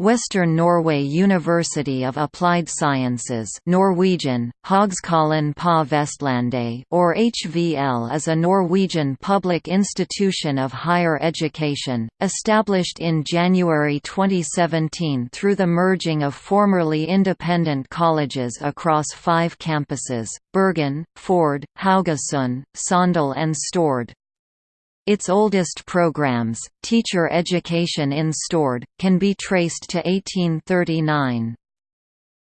Western Norway University of Applied Sciences Norwegian, på Vestlandet or HVL is a Norwegian public institution of higher education, established in January 2017 through the merging of formerly independent colleges across five campuses, Bergen, Førde, Haugesund, Sogndal and Stord. Its oldest programs, teacher education in Stord, can be traced to 1839.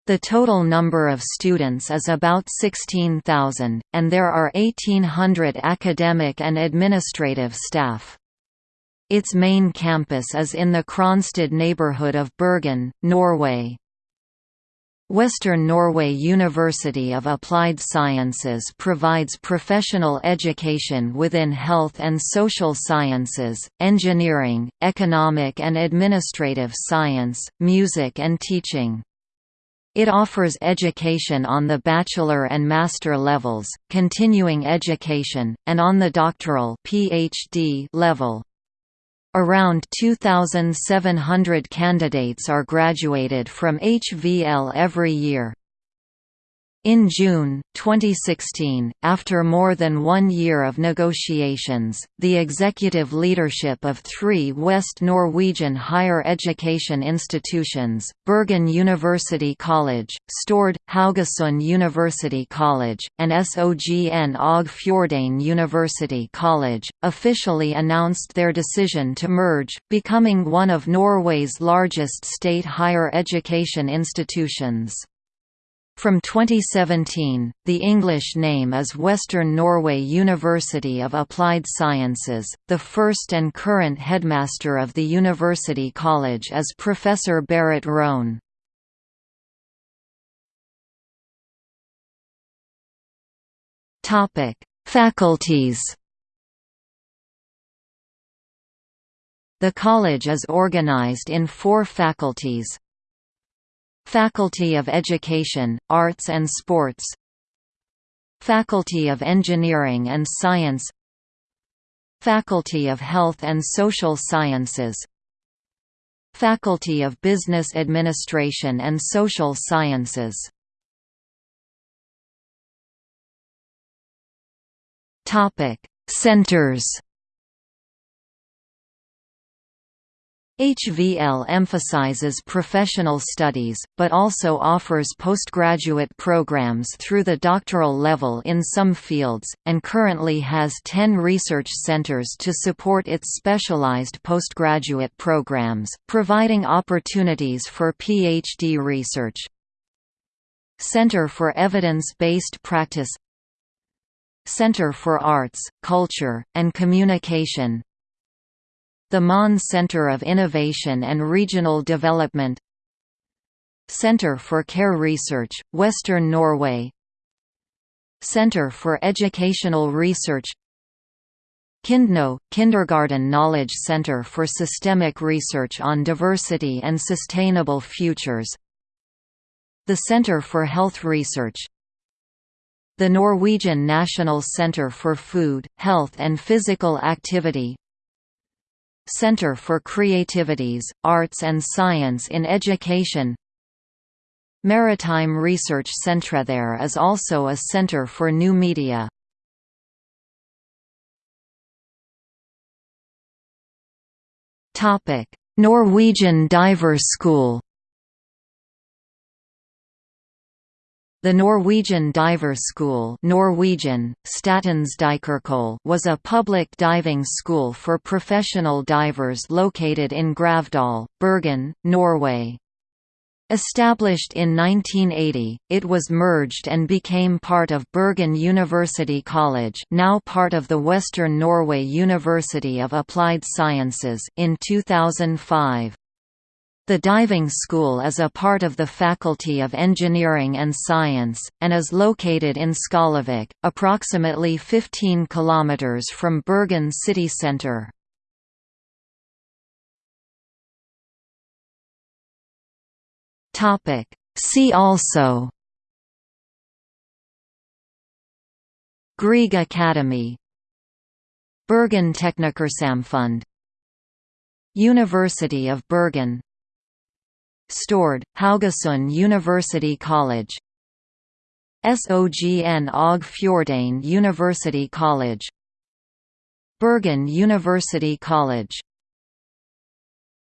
The total number of students is about 16,000, and there are 1,800 academic and administrative staff. Its main campus is in the Kronstad neighborhood of Bergen, Norway. Western Norway University of Applied Sciences provides professional education within health and social sciences, engineering, economic and administrative science, music and teaching. It offers education on the bachelor and master levels, continuing education, and on the doctoral PhD level. Around 2,700 candidates are graduated from HVL every year. In June, 2016, after more than one year of negotiations, the executive leadership of three West Norwegian higher education institutions, Bergen University College, Stord, Haugesund University College, and Sogn og Fjordane University College, officially announced their decision to merge, becoming one of Norway's largest state higher education institutions. From 2017, the English name is Western Norway University of Applied Sciences. The first and current headmaster of the University College is Professor Berit Rokne. Topic: Faculties. The college is organized in four faculties, Faculty of Education, Arts and Sports. Faculty of Engineering and Science. Faculty of Health and Social Sciences. Faculty of Business Administration and Social Sciences. Centers HVL emphasizes professional studies, but also offers postgraduate programs through the doctoral level in some fields, and currently has 10 research centers to support its specialized postgraduate programs, providing opportunities for PhD research. Center for Evidence-Based Practice Center for Arts, Culture, and Communication the Mohn Center of Innovation and Regional Development Center for Care Research, Western Norway Center for Educational Research KINDknow, Kindergarten Knowledge Center for Systemic Research on Diversity and Sustainable Futures The Center for Health Research the Norwegian National Center for Food, Health and Physical Activity Center for Creativities, Arts and Science in Education Maritime Research Centre There is also a centre for new media. Norwegian Diver School The Norwegian Diver School Norwegian, was a public diving school for professional divers located in Gravdal, Bergen, Norway. Established in 1980, it was merged and became part of Bergen University College now part of the Western Norway University of Applied Sciences in 2005. The diving school is a part of the Faculty of Engineering and Science, and is located in Skálavik, approximately 15 km from Bergen city centre. See also Grieg Academy Bergen Teknikersamfund University of Bergen Stord, Haugesund University College. Sogn og Fjordane University College. Bergen University College